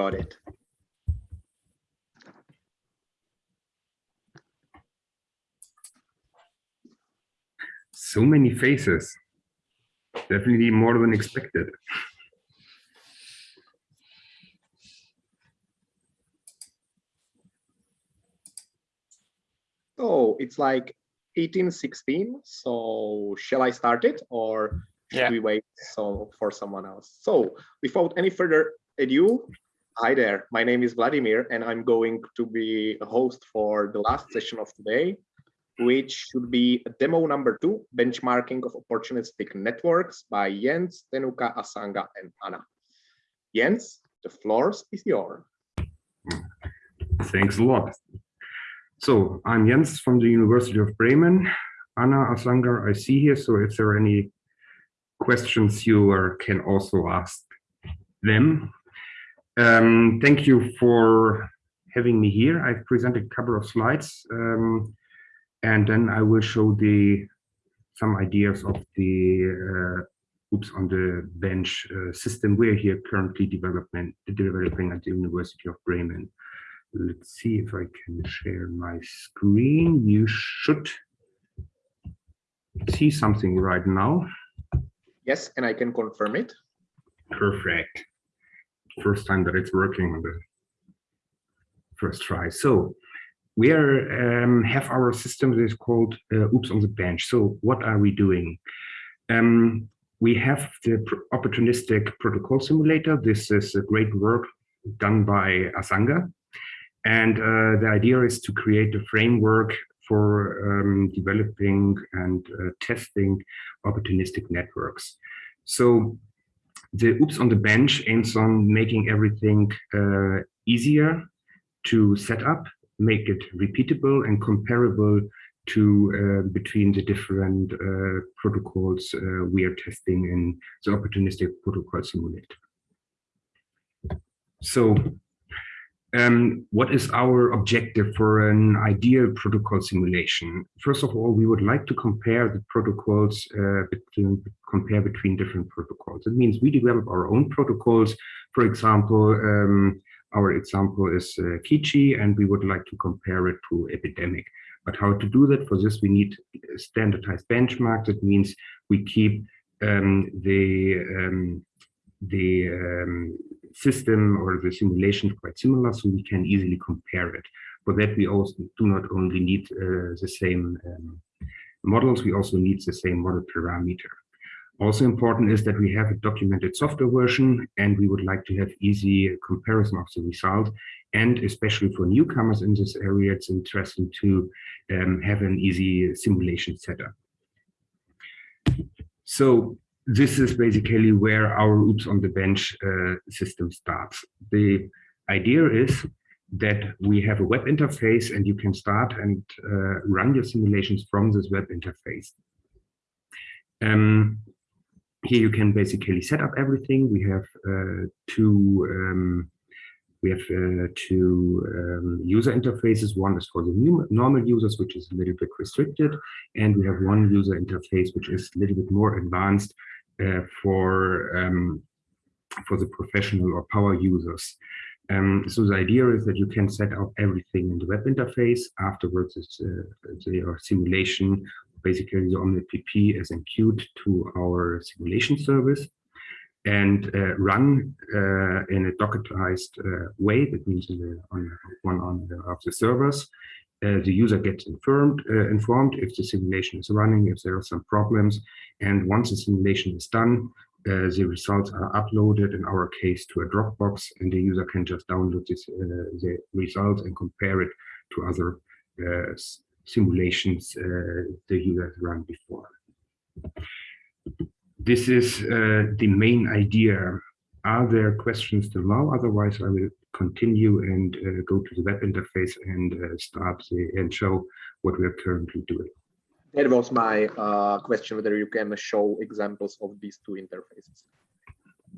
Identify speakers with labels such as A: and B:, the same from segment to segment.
A: got it.
B: So many faces. Definitely more than expected.
A: Oh, it's like 1816. So shall I start it or should
C: Yeah.
A: we wait so for someone else? So without any further ado, hi there. My name is Vladimir and I'm going to be a host for the last session of today, which should be demo number two, benchmarking of opportunistic networks by Jens, Thenuka, Asanga, and Anna. Jens, the floor is yours.
B: Thanks a lot. So I'm Jens from the University of Bremen. Anna Asanga I see here. So if there are any questions, you can also ask them. Um, thank you for having me here. I've presented a couple of slides, um, and then I will show the some ideas of the uh, OPS on the bench uh, system we're here currently development developing at the University of Bremen. Let's see if I can share my screen. You should see something right now.
A: Yes, and I can confirm it.
B: Perfect. First time that it's working on the first try. So we are um, have our system that is called uh, OPS on the Bench. So what are we doing? Um, we have the opportunistic protocol simulator. This is a great work done by Asanga. And uh, the idea is to create a framework for um, developing and uh, testing opportunistic networks. So the OPS on the Bench aims on making everything uh, easier to set up, make it repeatable and comparable to uh, between the different uh, protocols uh, we are testing in the opportunistic protocol simulator. So um, what is our objective for an ideal protocol simulation? First of all, we would like to compare the protocols, uh, between, compare between different protocols. It means we develop our own protocols. For example, um, our example is uh, Keetchi, and we would like to compare it to Epidemic. But how to do that? For this, we need standardized benchmarks. That means we keep um, the um, the um, system or the simulation quite similar so we can easily compare it. For that, we also do not only need uh, the same um, models, we also need the same model parameter. Also important is that we have a documented software version and we would like to have easy comparison of the result. And especially for newcomers in this area, it's interesting to um, have an easy simulation setup. So this is basically where our OPS on the bench uh, system starts. The idea is that we have a web interface and you can start and uh, run your simulations from this web interface. Um, here you can basically set up everything. We have uh, two um, we have uh, two um, user interfaces. One is for the normal users, which is a little bit restricted, and we have one user interface which is a little bit more advanced for um, for the professional or power users. Um, so the idea is that you can set up everything in the web interface. Afterwards, it's uh, the simulation. Basically, the OmnetPP is enqueued to our simulation service and uh, run uh, in a Dockerized uh, way. That means on one on the, of the servers. Uh, the user gets informed, uh, informed if the simulation is running, if there are some problems. And once the simulation is done, uh, the results are uploaded, in our case, to a Dropbox, and the user can just download this, the results and compare it to other simulations the user has run before this is uh, the main idea. Are there questions till now? Otherwise, I will continue and uh, go to the web interface and uh, start the, and show what we are currently doing.
A: That was my uh, question, whether you can show examples of these two interfaces.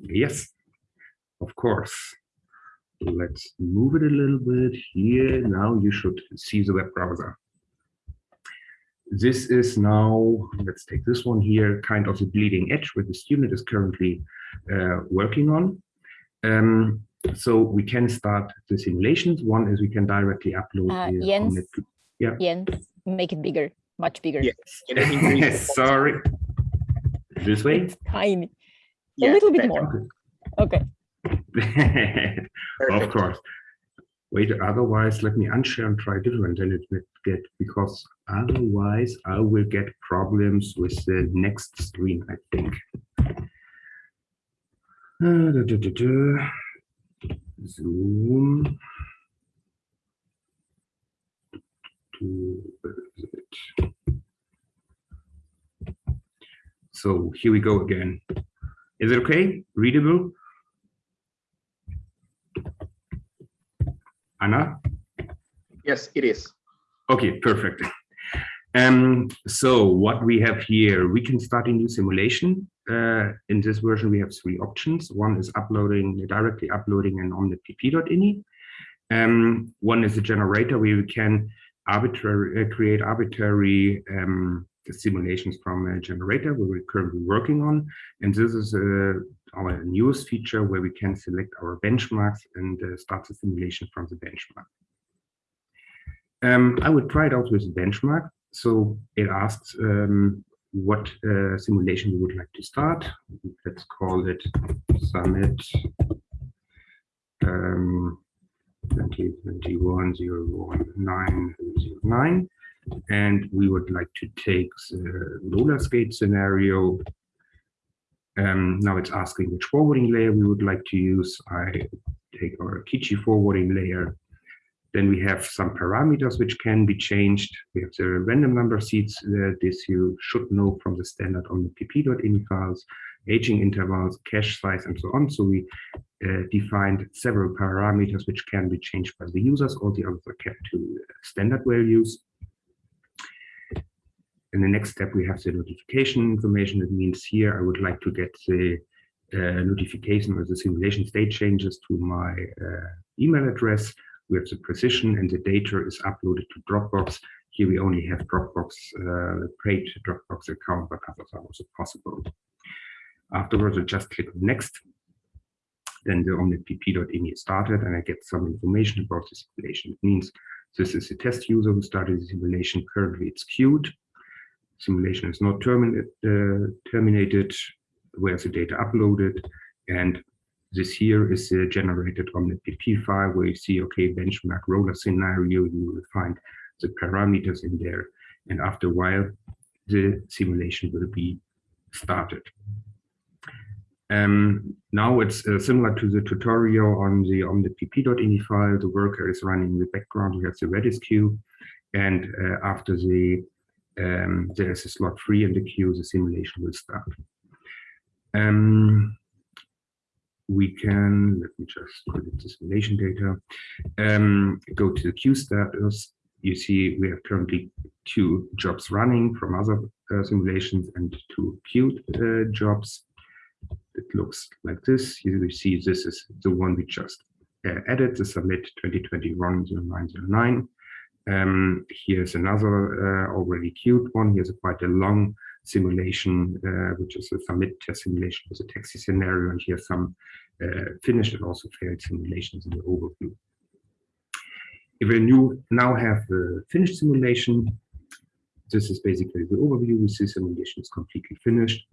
B: Yes, of course. Let's move it a little bit here. Now you should see the web browser this is now, let's take this one here, kind of the bleeding edge where the student is currently uh, working on. Um, so we can start the simulations. One is we can directly upload.
C: Uh,
B: the
C: Jens,
B: Omnet- yeah.
C: Jens, make it bigger, much bigger.
A: Yes. In
B: Sorry. This way?
C: It's tiny.
A: Yeah,
C: a little bit
A: better.
C: more. Okay.
B: of course. Wait, otherwise, let me unshare and try different and it will get, because otherwise I will get problems with the next screen, I think. Uh, da, da, da, da. Zoom. To- where is it? So here we go again. Is it okay? Readable? Anna?
A: Yes, it is.
B: Okay, perfect. Um, so what we have here, we can start a new simulation. Uh, in this version, we have three options. One is uploading, directly uploading an omnetpp.ini. Um, one is a generator where we can arbitrary, uh, create arbitrary um, simulations from a generator where we're currently working on. And this is uh, our newest feature where we can select our benchmarks and uh, start the simulation from the benchmark. Um, I would try it out with a benchmark. So it asks um, what uh, simulation we would like to start. Let's call it Summit um, 2021-01909. And we would like to take the roller skate scenario. Um, now it's asking which forwarding layer we would like to use. I take our Keetchi forwarding layer. Then we have some parameters which can be changed. We have the random number seeds. Uh, this you should know from the standard omnetpp.ini files, aging intervals, cache size, and so on. So we uh, defined several parameters which can be changed by the users. All the others are kept to standard values. In the next step, we have the notification information. It means here I would like to get the uh, notification or the simulation state changes to my uh, email address. We have the precision and the data is uploaded to Dropbox. Here we only have Dropbox, uh, paid Dropbox account, but others are also possible. Afterwards, I just click next. Then the omnetpp.ini is started and I get some information about the simulation. It means this is a test user who started the simulation. Currently it's queued. Simulation is not termi uh, terminated. Where's the data uploaded? And this here is a generated omnetpp file where you see, okay, benchmark roller scenario, you will find the parameters in there. And after a while, the simulation will be started. Um, now it's uh, similar to the tutorial on the on the omnetpp.ini file. The worker is running in the background. We have the Redis queue. And uh, after the um, there is a slot free in the queue, the simulation will start. Um, we can, let me just put it the simulation data, um, go to the queue status. You see we have currently two jobs running from other uh, simulations and two queued uh, jobs. It looks like this. You see this is the one we just uh, added, the submit 2021-0909. Um, here's another uh, already queued one. Here's a quite a long simulation, uh, which is a submit test simulation with a taxi scenario. And here's some finished and also failed simulations in the overview. If we now have the finished simulation, this is basically the overview. We see simulation is completely finished,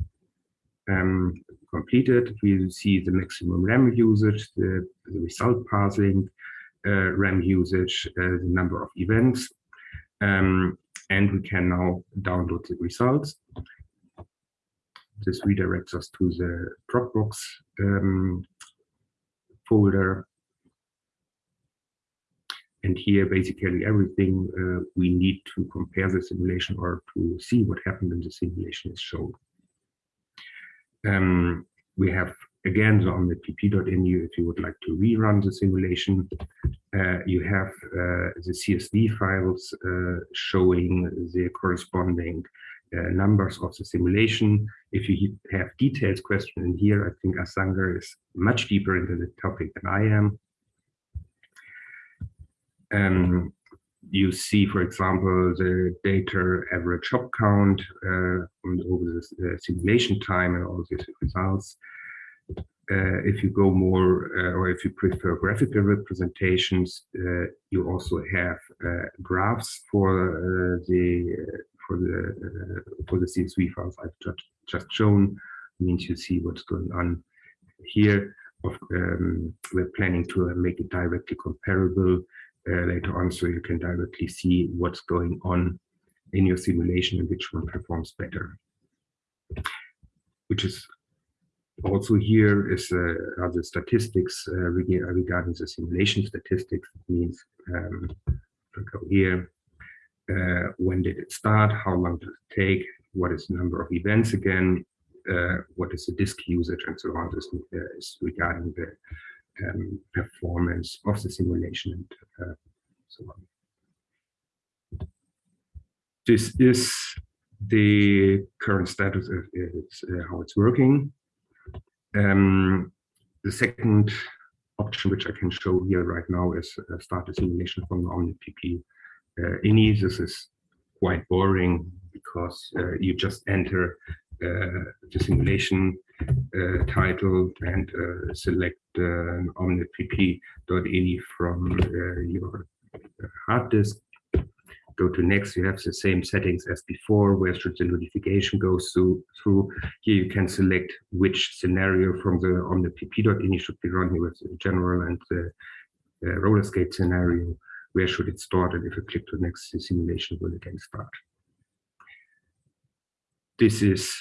B: um, completed. We see the maximum RAM usage, the, the result parsing, uh, RAM usage, uh, the number of events, um, and we can now download the results. This redirects us to the Dropbox um, folder. And here, basically everything uh, we need to compare the simulation or to see what happened in the simulation is shown. Um, we have again omnetpp.ini if you would like to rerun the simulation uh, you have uh, the csv files uh, showing the corresponding numbers of the simulation if you have detailed question in here i think Asanga is much deeper into the topic than i am um, you see, for example, the data average hop count uh, over the uh, simulation time and all these results. uh, if you go more, uh, or if you prefer graphical representations, uh, you also have uh, graphs for uh, the for the for the CSV files I've just, just shown. means you see what's going on here. Of, um, we're planning to make it directly comparable later on, so you can directly see what's going on in your simulation and which one performs better. Which is also here is uh, the statistics uh, regarding the simulation statistics. It means um, go here. Uh, when did it start? How long does it take? What is the number of events again? Uh, what is the disk usage and so on? This uh, is regarding the um, performance of the simulation and uh, so on. This is the current status of it's, how it's working. Um, the second option, which I can show here right now, is uh, start the simulation from the OmnetPP uh, INI. This is quite boring because uh, you just enter uh, the simulation uh, title and uh, select uh, omnetpp.ini from your hard disk go to next, you have the same settings as before. Where should the notification go through? through. Here you can select which scenario from the omnetpp.ini should be run here with the general and the uh, roller skate scenario. Where should it start? And if you click to next, the simulation will again start. This is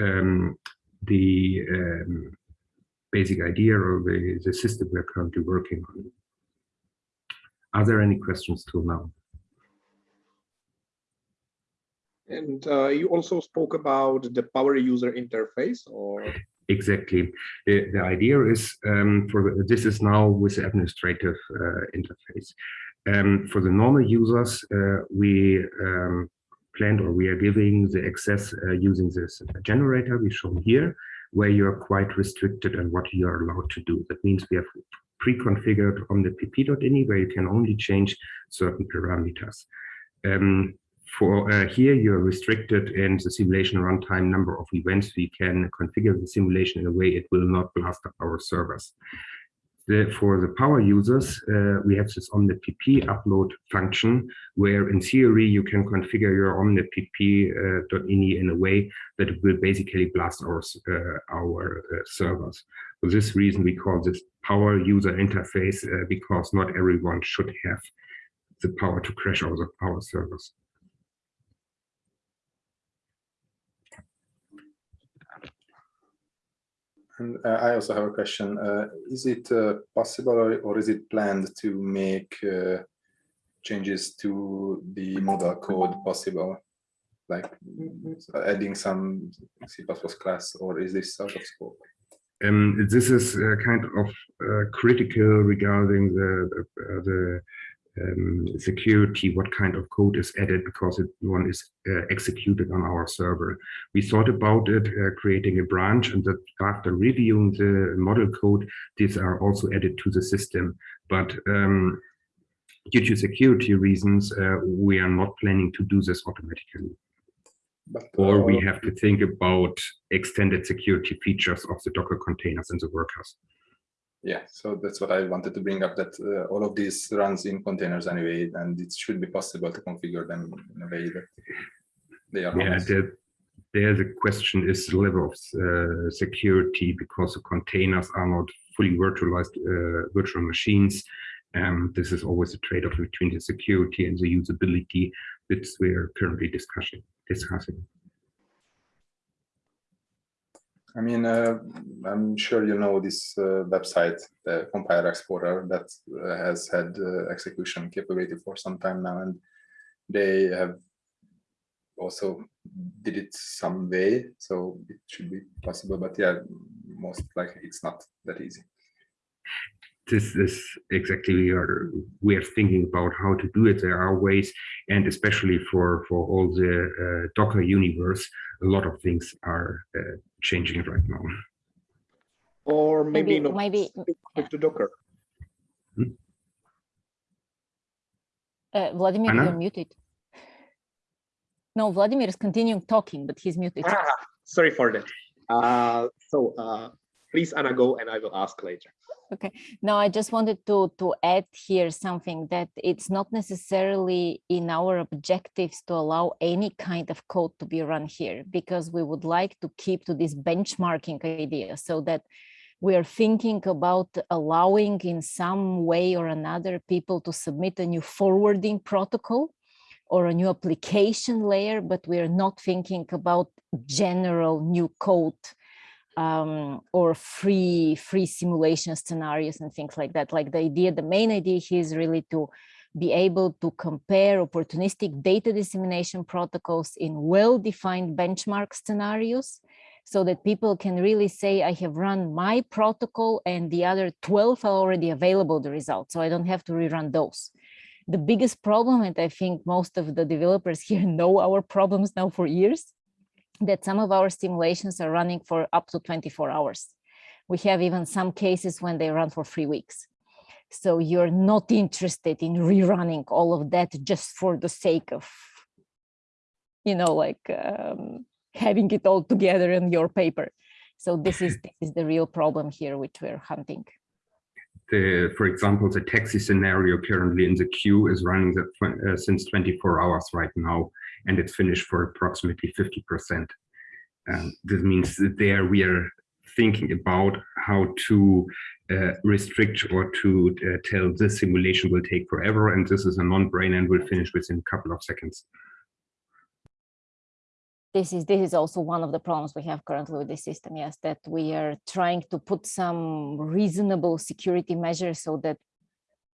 B: um, the um, basic idea of the, the system we're currently working on. Are there any questions till now?
A: And uh, you also spoke about the power user interface or?
B: Exactly. The, the idea is um, for the, this is now with the administrative uh, interface. Um, for the normal users, uh, we um, planned or we are giving the access uh, using this generator we shown here, where you are quite restricted on what you are allowed to do. That means we have pre-configured omnetpp.ini where you can only change certain parameters. Um, for uh, here, you're restricted in the simulation runtime number of events. We can configure the simulation in a way it will not blast up our servers. The, for the power users, uh, we have this OmnetPP upload function, where in theory you can configure your OmnetPP.ini uh, in a way that it will basically blast our, uh, our uh, servers. For this reason, we call this power user interface uh, because not everyone should have the power to crash our, power servers.
D: And uh, I also have a question. Uh, is it uh, possible or, or, is it planned to make uh, changes to the model code possible? Like adding some C++ class or is this out of scope?
B: Um, this is uh, kind of uh, critical regarding the, the um, security, what kind of code is added because it, one is uh, executed on our server. We thought about it, uh, creating a branch and that after reviewing the model code, these are also added to the system. But um, due to security reasons, uh, we are not planning to do this automatically. But, or we uh, have to think about extended security features of the Docker containers and the workers
D: yeah so that's what i wanted to bring up that uh, all of this runs in containers anyway and it should be possible to configure them in a way that they are
B: yeah the, there the question is the level of uh, security because the containers are not fully virtualized uh, virtual machines um, this is always a trade-off between the security and the usability that we're currently discussing discussing
D: I mean, uh, I'm sure you know this uh, website, the Compiler Explorer, that uh, has had uh, execution capability for some time now, and they have also did it some way, so it should be possible. But yeah, most likely it's not that easy
B: this is exactly we are we are thinking about how to do it there are ways and especially for for all the uh, docker universe a lot of things are uh, changing right now
A: or maybe, maybe not
C: maybe
A: yeah. to docker
C: hmm? uh, vladimir Anna? you're muted no vladimir is continuing talking but he's muted
A: ah, sorry for that uh, so uh, please, Anna, go and I will ask later.
C: Okay. No, I just wanted to to add here something that it's not necessarily in our objectives to allow any kind of code to be run here because we would like to keep to this benchmarking idea so that we are thinking about allowing in some way or another people to submit a new forwarding protocol or a new application layer, but we are not thinking about general new code um, or free free simulation scenarios and things like that. Like the idea, the main idea here is really to be able to compare opportunistic data dissemination protocols in well-defined benchmark scenarios so that people can really say, I have run my protocol and the other 12 are already available, the results, so I don't have to rerun those. The biggest problem, and I think most of the developers here know our problems now for years, that some of our simulations are running for up to 24 hours. We have even some cases when they run for three weeks. So you're not interested in rerunning all of that just for the sake of, you know, like um, having it all together in your paper. So this is this is the real problem here, which we're hunting.
B: The, for example, the taxi scenario currently in the queue is running the, uh, since 24 hours right now and it's finished for approximately 50%. And this means that there we are thinking about how to uh, restrict or to uh, tell this simulation will take forever and this is a non-brainer and will finish within a couple of seconds.
C: This is this is also one of the problems we have currently with the system, yes, that we are trying to put some reasonable security measures so that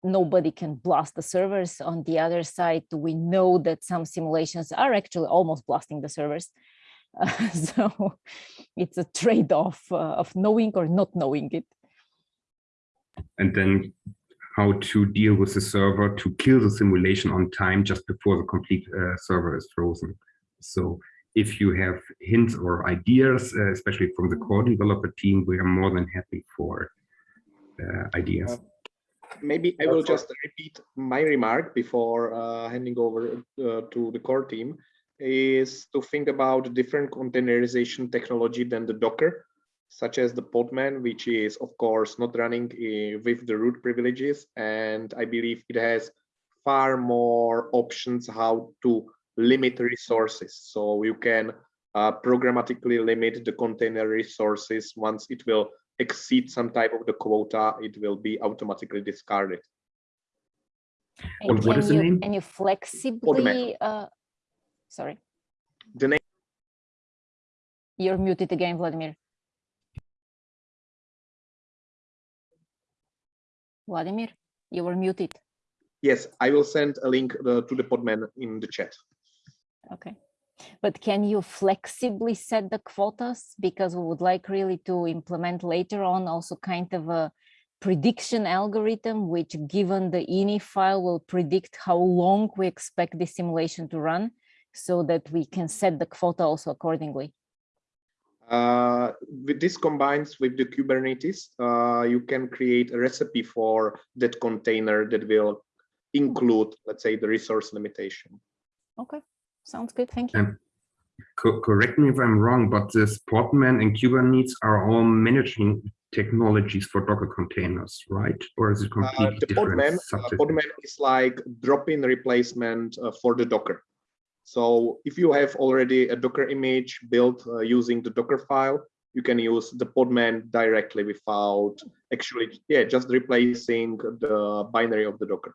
C: nobody can blast the servers. On the other side, we know that some simulations are actually almost blasting the servers. Uh, so it's a trade-off uh, of knowing or not knowing it.
B: And then how to deal with the server to kill the simulation on time just before the complete uh, server is frozen. So if you have hints or ideas, uh, especially from the core developer team, we are more than happy for uh, ideas
A: maybe I will just repeat my remark before uh, handing over uh, to the core team is to think about different containerization technology than the Docker, such as the Podman, which is of course not running uh, with the root privileges. And I believe it has far more options how to limit resources. So you can uh, programmatically limit the container resources once it will exceed some type of the quota, it will be automatically discarded.
C: And what is the you, name? And you flexibly, uh, sorry.
A: The name.
C: You're muted again, Vladimir. Vladimir, you were muted.
A: Yes, I will send a link uh, to the Podman in the chat.
C: Okay. But can you flexibly set the quotas? Because we would like really to implement later on also kind of a prediction algorithm, which given the ini file will predict how long we expect the simulation to run so that we can set the quota also accordingly.
A: Uh, with this combines with the Kubernetes, uh, you can create a recipe for that container that will include, let's say, the resource limitation.
C: Okay. Sounds good. Thank you. Um,
B: co correct me if I'm wrong, but the Podman and Kubernetes are all managing technologies for Docker containers, right? Or is it uh, completely uh, the different?
A: Podman, uh, Podman is like drop-in replacement uh, for the Docker. So if you have already a Docker image built uh, using the Docker file, you can use the Podman directly without actually, yeah, just replacing the binary of the Docker.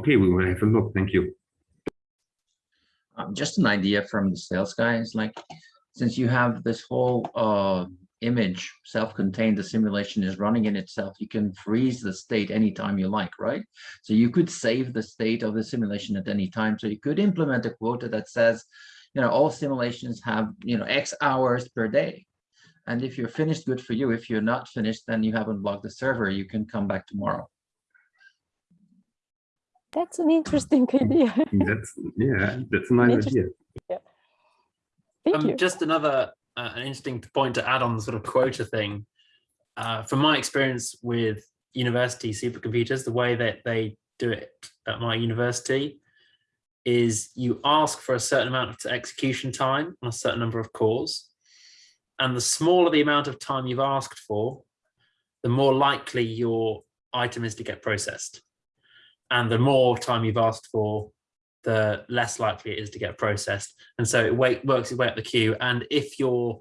B: Okay, we will have a look. Thank you.
E: Um, just an idea from the sales guys, like since you have this whole uh, image self-contained, the simulation is running in itself, you can freeze the state anytime you like, right? So you could save the state of the simulation at any time. So you could implement a quota that says, you know, all simulations have, you know, X hours per day. And if you're finished, good for you. If you're not finished, then you haven't blocked the server. You can come back tomorrow.
C: That's an interesting idea.
B: that's yeah, that's a nice idea.
C: Yeah. Thank um, you.
F: Just another uh, an interesting point to add on the sort of quota thing. Uh, from my experience with university supercomputers, the way that they do it at my university is you ask for a certain amount of execution time on a certain number of cores. And the smaller the amount of time you've asked for, the more likely your item is to get processed. And the more time you've asked for, the less likely it is to get processed. And so it wait, works its way up the queue. And if you're,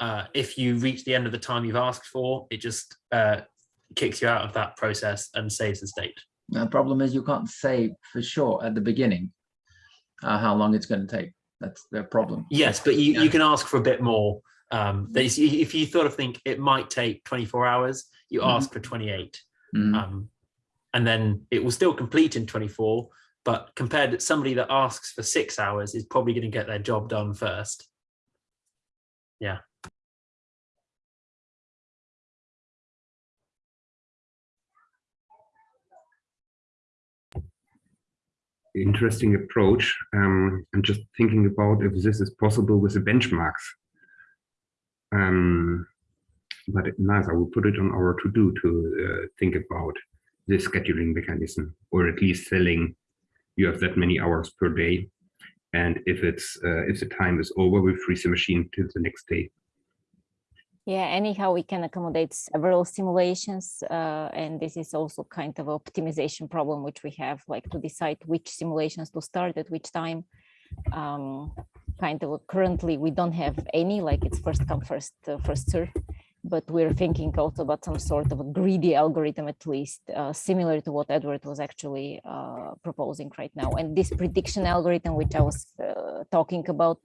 F: uh, if you reach the end of the time you've asked for, it just uh, kicks you out of that process and saves the state.
E: The problem is you can't say for sure at the beginning uh, how long it's going to take. That's the problem.
F: Yes, but you,
E: Yeah.
F: you can ask for a bit more. Um, is- if you sort of think it might take 24 hours, you
E: Mhm.
F: ask for 28.
E: Mhm.
F: Um, and then it will still complete in 24, but compared to somebody that asks for six hours is probably going to get their job done first. Yeah.
B: interesting approach. Um, I'm just thinking about if this is possible with the benchmarks. Um, but I will put it on our to-do to uh, think about the scheduling mechanism, or at least telling you have that many hours per day. And if it's uh, if the time is over, we freeze the machine till the next day.
C: Yeah, anyhow, we can accommodate several simulations, uh, and this is also kind of optimization problem which we have, like to decide which simulations to start at which time. Um, kind of currently we don't have any, like it's first come first uh, first serve, but we're thinking also about some sort of a greedy algorithm at least, uh, similar to what Edward was actually uh, proposing right now. And this prediction algorithm, which I was uh, talking about,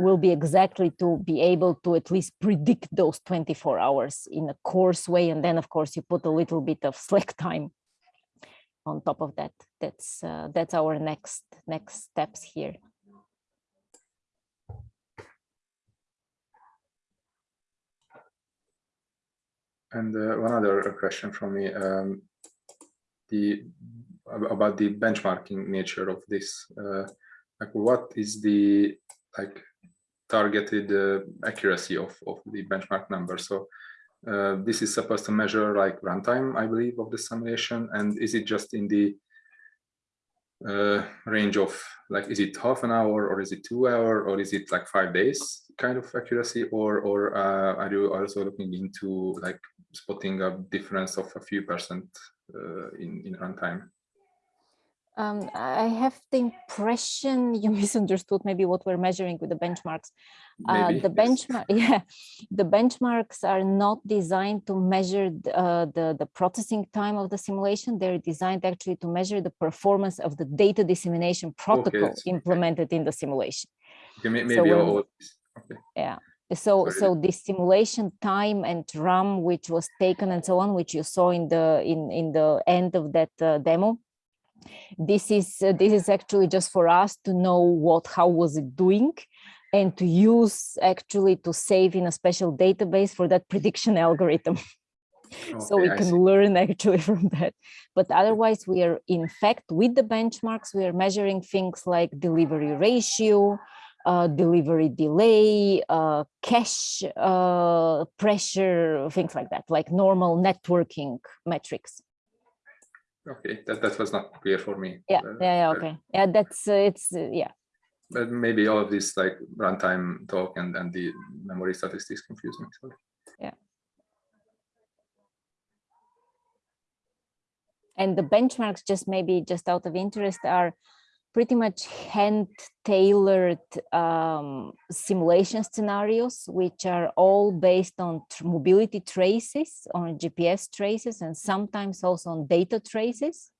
C: will be exactly to be able to at least predict those 24 hours in a coarse way. And then of course you put a little bit of slack time on top of that. That's uh, that's our next next steps here.
D: And uh, one other question from me, um, the about the benchmarking nature of this. Uh, like, what is the like targeted uh, accuracy of of the benchmark number? So uh, this is supposed to measure like runtime, I believe, of the simulation, and is it just in the uh, range of like is it half an hour or is it two hour or is it like five days kind of accuracy? Or or uh, are you also looking into like spotting a difference of a few percent uh, in in runtime
C: Um, I have the impression you misunderstood maybe what we're measuring with the benchmarks. Uh, the benchmark, yeah, the benchmarks are not designed to measure th- uh, the the processing time of the simulation. They're designed actually to measure the performance of the data dissemination protocol
D: okay.
C: implemented in the simulation.
D: okay, may-
C: So
D: maybe
C: when-
D: this okay
C: So,
D: Sorry.
C: so this simulation time and RAM, which was taken and so on, which you saw in the in in the end of that uh, demo, this is uh, this is actually just for us to know what how was it doing, and to use actually to save in a special database for that prediction algorithm. so we
D: Okay,
C: can learn actually from that. But otherwise, we are in fact with the benchmarks, we are measuring things like delivery ratio, uh, delivery delay, uh, cache uh, pressure, things like that, like normal networking metrics.
D: Okay that, that was not clear for me
C: Yeah,
D: Uh,
C: yeah, yeah, okay. Yeah, that's uh, it's uh, yeah.
D: but maybe all of this like runtime talk and and the memory statistics confuse me sorry.
C: And the benchmarks, just maybe just out of interest, are pretty much hand tailored um, simulation scenarios, which are all based on mobility traces, on GPS traces, and sometimes also on data traces.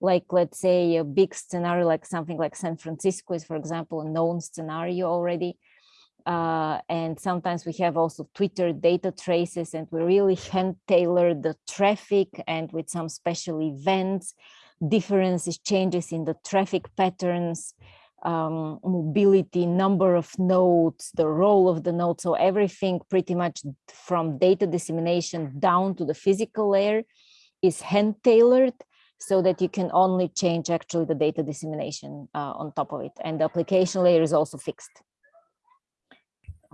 C: Like, let's say, a big scenario, like something like San Francisco is, for example, a known scenario already. Uh, and sometimes we have also Twitter data traces, and we really hand tailor the traffic and with some special events differences, changes in the traffic patterns, um, mobility, number of nodes, the role of the node. So everything pretty much from data dissemination down to the physical layer is hand tailored so that you can only change actually the data dissemination uh, on top of it. And the application layer is also fixed.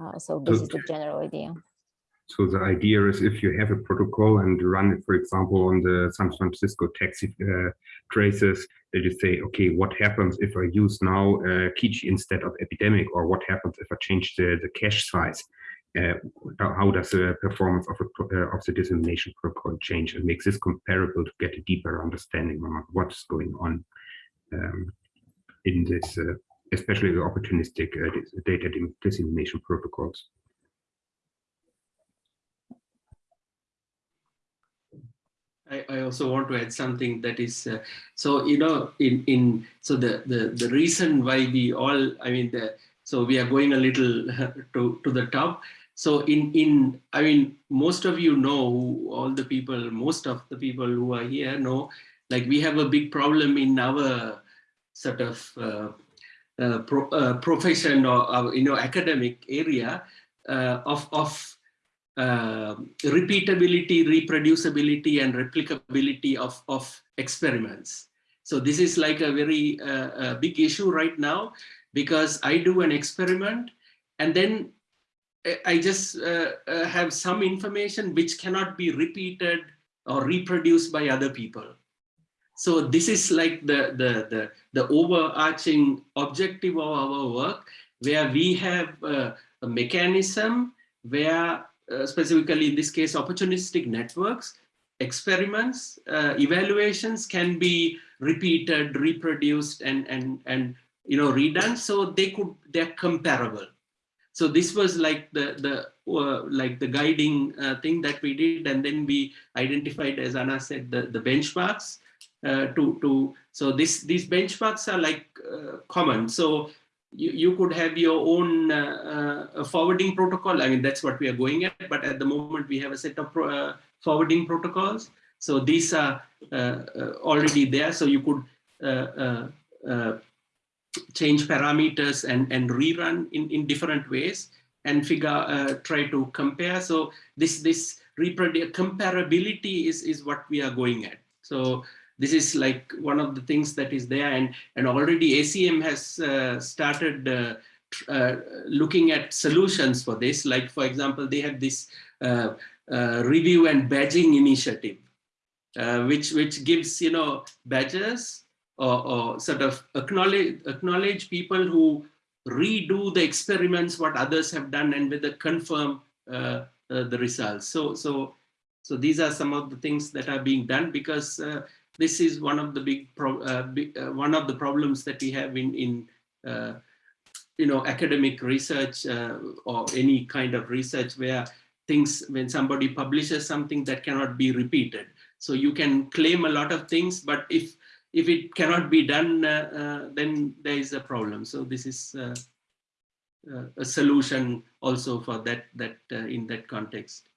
C: Uh, so this is the general idea.
B: So the idea is if you have a protocol and run it, for example, on the San Francisco taxi uh, traces, that you say, okay, what happens if I use now uh, instead of epidemic, or what happens if I change the, the cache size? uh, how does the performance of, a, uh, of the dissemination protocol change and makes this comparable to get a deeper understanding on what's going on um, in this, uh, especially the opportunistic uh, data dissemination protocols.
G: I, I also want to add something that is uh, so you know in in so the the the reason why we all I mean the so we are going a little to to the top. So in in I mean most of you know all the people most of the people who are here know like we have a big problem in our sort of uh, uh, pro, uh, profession or uh, you know academic area uh, of of uh, repeatability, reproducibility, and replicability of, of experiments. So this is like a very uh, uh, big issue right now because I do an experiment and then I- I just uh, uh, have some information which cannot be repeated or reproduced by other people. So this is like the, the, the, the overarching objective of our work where we have uh, a mechanism where uh, specifically in this case, opportunistic networks, experiments, uh, evaluations can be repeated, reproduced, and and and you know redone. So they could they're comparable. So this was like the the uh, like the guiding uh, thing that we did, and then we identified, as Anna said, the the benchmarks uh, to to. So this these benchmarks are like common. So you, you could have your own uh, uh, forwarding protocol. I mean, that's what we are going at. But at the moment, we have a set of pro, uh, forwarding protocols. So these are uh, already there. So you could change parameters and, and rerun in, in different ways and figure, uh, try to compare. So this, this comparability is, is what we are going at. So this is like one of the things that is there. And and already acm has uh, started uh, uh, looking at solutions for this. Like for example they have this uh, uh, review and badging initiative uh, which which gives you know badges or, or sort of acknowledge acknowledge people who redo the experiments what others have done and whether confirm the results. So so so these are some of the things that are being done because uh, this is one of the big, uh, big uh, one of the problems that we have in in uh, you know academic research uh, or any kind of research where things when somebody publishes something that cannot be repeated. So you can claim a lot of things but if if it cannot be done uh, uh, then there is a problem. So this is a solution also for that that in that context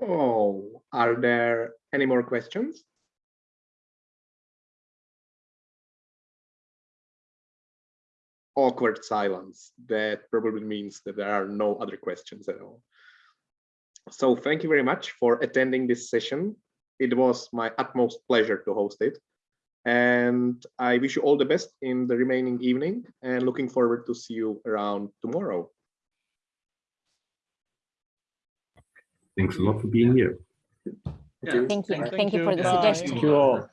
A: Oh, are there any more questions? Awkward silence. That probably means that there are no other questions at all. So thank you very much for attending this session. It was my utmost pleasure to host it. And I wish you all the best in the remaining evening and looking forward to see you around tomorrow.
B: Thanks a lot for being here.
G: yeah
C: Thank you.
H: Thank
C: Thank you
H: you.
C: for the
H: Bye.
C: suggestion.
H: Thank you all.